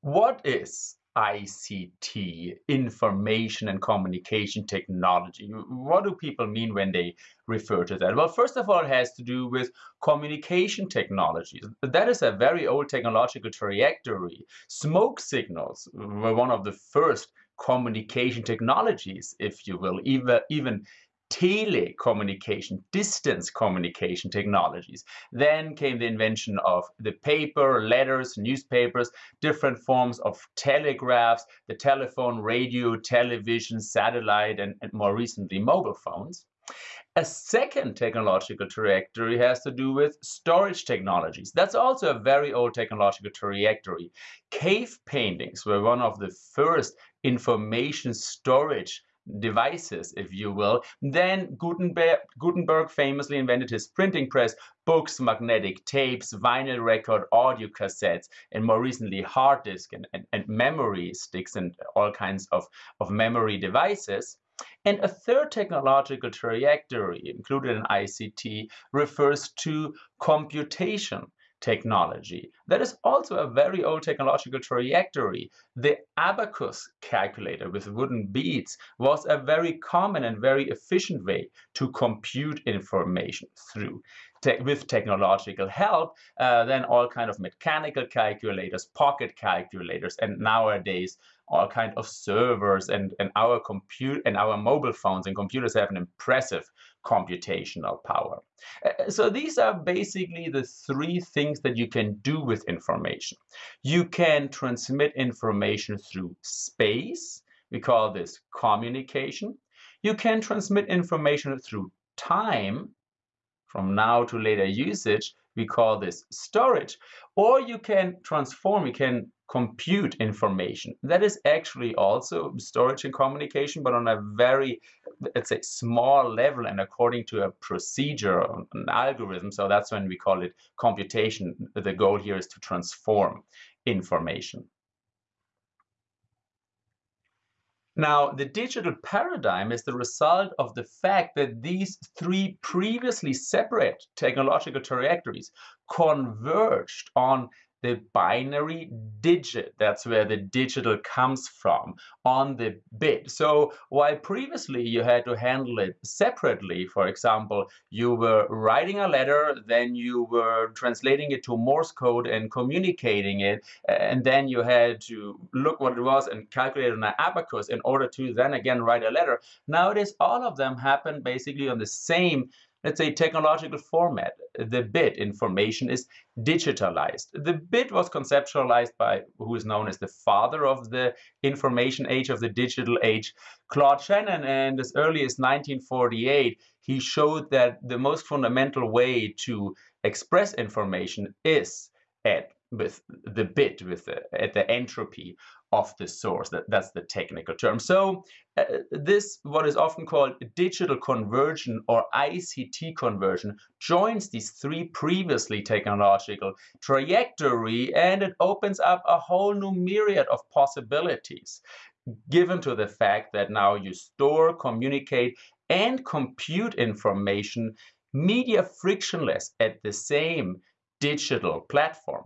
What is ICT, information and communication technology? What do people mean when they refer to that? Well, first of all, it has to do with communication technologies. That is a very old technological trajectory. Smoke signals were one of the first communication technologies, if you will, even, even telecommunication, distance communication technologies. Then came the invention of the paper, letters, newspapers, different forms of telegraphs, the telephone, radio, television, satellite, and, and more recently mobile phones. A second technological trajectory has to do with storage technologies. That's also a very old technological trajectory. Cave paintings were one of the first information storage devices, if you will. Then Gutenberg, Gutenberg famously invented his printing press, books, magnetic tapes, vinyl record, audio cassettes, and more recently hard disk and, and, and memory sticks and all kinds of, of memory devices. And a third technological trajectory included in ICT refers to computation technology. That is also a very old technological trajectory. The abacus calculator with wooden beads was a very common and very efficient way to compute information through. Te with technological help, uh, then all kind of mechanical calculators, pocket calculators, and nowadays all kind of servers and, and our compute and our mobile phones and computers have an impressive computational power. So these are basically the three things that you can do with information. You can transmit information through space. We call this communication. You can transmit information through time from now to later usage. We call this storage. Or you can transform, you can compute information. That is actually also storage and communication, but on a very, let's say, small level and according to a procedure, an algorithm. So that's when we call it computation. The goal here is to transform information. Now, the digital paradigm is the result of the fact that these three previously separate technological trajectories converged on the binary digit. That's where the digital comes from on the bit. So while previously you had to handle it separately, for example, you were writing a letter, then you were translating it to Morse code and communicating it, and then you had to look what it was and calculate on an abacus in order to then again write a letter. Nowadays, all of them happen basically on the same let's say, technological format. The bit information is digitalized. The bit was conceptualized by who is known as the father of the information age, of the digital age, Claude Shannon. And as early as 1948, he showed that the most fundamental way to express information is at with the bit, with the, at the entropy of the source. That, that's the technical term. So uh, this, what is often called digital conversion or ICT conversion, joins these three previously technological trajectory and it opens up a whole new myriad of possibilities given to the fact that now you store, communicate, and compute information media frictionless at the same digital platform.